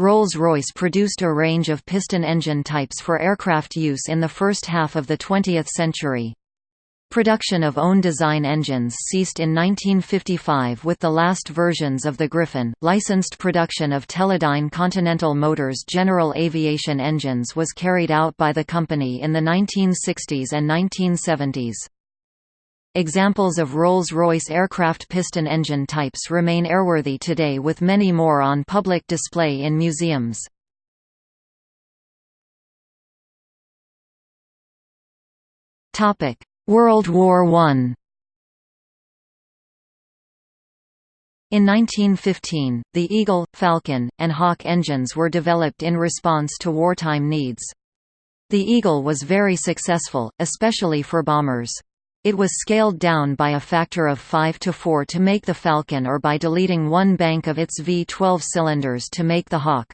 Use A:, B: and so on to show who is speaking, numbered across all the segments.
A: Rolls-Royce produced a range of piston engine types for aircraft use in the first half of the 20th century. Production of own design engines ceased in 1955 with the last versions of the Griffon. Licensed production of Teledyne Continental Motors general aviation engines was carried out by the company in the 1960s and 1970s. Examples of Rolls-Royce aircraft piston engine types remain airworthy today with many more on public display in museums. World War I In 1915, the Eagle, Falcon, and Hawk engines were developed in response to wartime needs. The Eagle was very successful, especially for bombers. It was scaled down by a factor of 5 to 4 to make the Falcon or by deleting one bank of its V-12 cylinders to make the Hawk.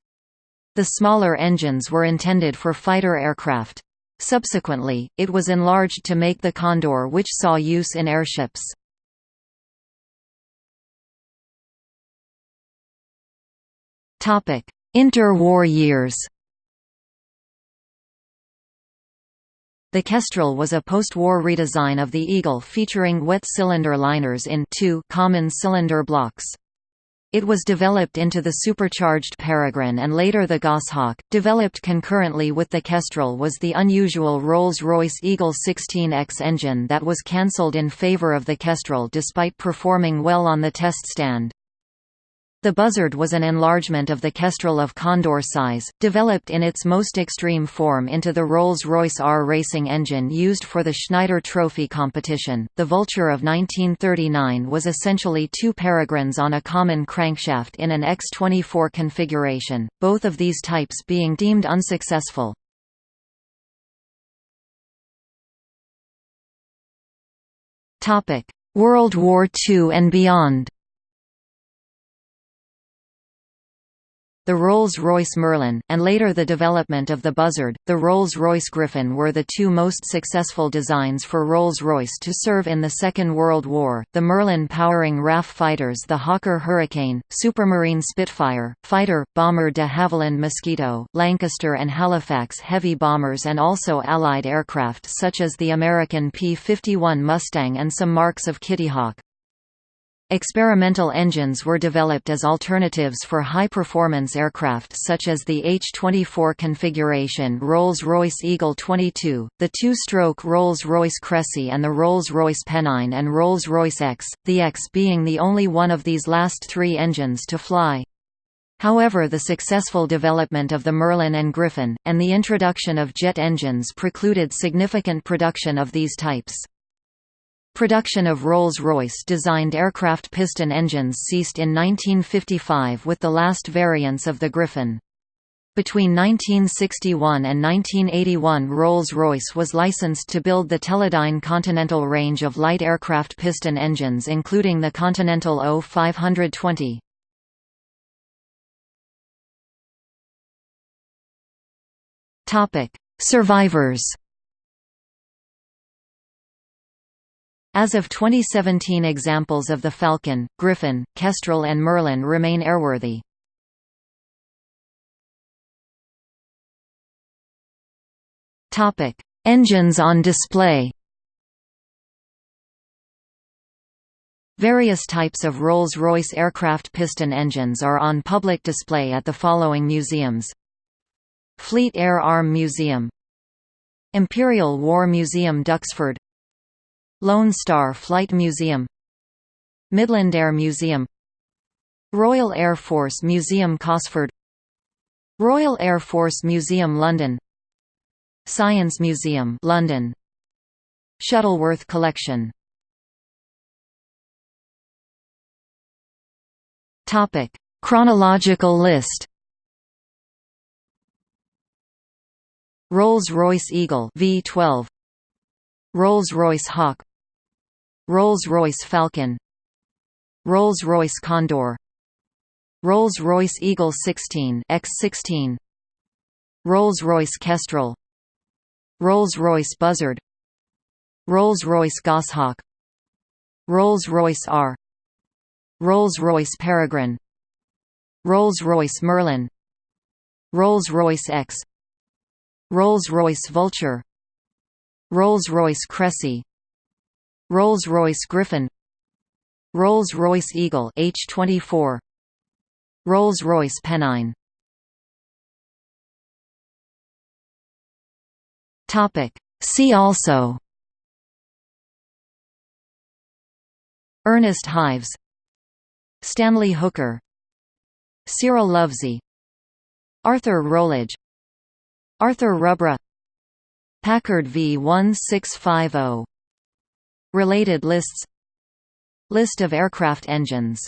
A: The smaller engines were intended for fighter aircraft. Subsequently, it was enlarged to make the Condor which saw use in airships. Interwar years The Kestrel was a post-war redesign of the Eagle featuring wet cylinder liners in two common cylinder blocks. It was developed into the supercharged Peregrine and later the Goshawk. Developed concurrently with the Kestrel was the unusual Rolls-Royce Eagle 16X engine that was cancelled in favour of the Kestrel despite performing well on the test stand. The Buzzard was an enlargement of the Kestrel of Condor size, developed in its most extreme form into the Rolls-Royce R racing engine used for the Schneider Trophy competition. The Vulture of 1939 was essentially two peregrines on a common crankshaft in an X-24 configuration, both of these types being deemed unsuccessful. World War II and beyond The Rolls-Royce Merlin, and later the development of the Buzzard, the Rolls-Royce Griffon were the two most successful designs for Rolls-Royce to serve in the Second World War, the Merlin powering RAF fighters the Hawker Hurricane, Supermarine Spitfire, fighter, bomber de Havilland Mosquito, Lancaster and Halifax heavy bombers and also Allied aircraft such as the American P-51 Mustang and some marks of Kittyhawk. Experimental engines were developed as alternatives for high-performance aircraft such as the H-24 configuration Rolls-Royce Eagle 22, the two-stroke Rolls-Royce Crecy and the Rolls-Royce Pennine and Rolls-Royce X, the X being the only one of these last three engines to fly. However the successful development of the Merlin and Griffon, and the introduction of jet engines precluded significant production of these types. Production of Rolls-Royce designed aircraft piston engines ceased in 1955 with the last variants of the Griffon. Between 1961 and 1981 Rolls-Royce was licensed to build the Teledyne Continental range of light aircraft piston engines including the Continental O520. Survivors As of 2017 examples of the Falcon, Griffon, Kestrel and Merlin remain airworthy. Engines on display Various types of Rolls-Royce aircraft piston engines are on public display at the following museums Fleet Air Arm Museum Imperial War Museum Duxford Lone Star Flight Museum Midland Air Museum Royal Air Force Museum Cosford Royal Air Force Museum London Science Museum London Shuttleworth Collection. Topic. Chronological list Rolls-Royce Eagle V12 Rolls-Royce Hawk Rolls-Royce Falcon Rolls-Royce Condor Rolls-Royce Eagle 16 X16 Rolls-Royce Kestrel Rolls-Royce Buzzard Rolls-Royce Goshawk Rolls-Royce R Rolls-Royce Peregrine Rolls-Royce Merlin Rolls-Royce X Rolls-Royce Vulture Rolls-Royce Crecy Rolls-Royce Griffon Rolls-Royce Eagle H24 Rolls-Royce Pennine. Topic. See also. Ernest Hives. Stanley Hooker. Cyril Lovesey. Arthur Rowledge Arthur Rubra. Packard V1650 Related lists. List of aircraft engines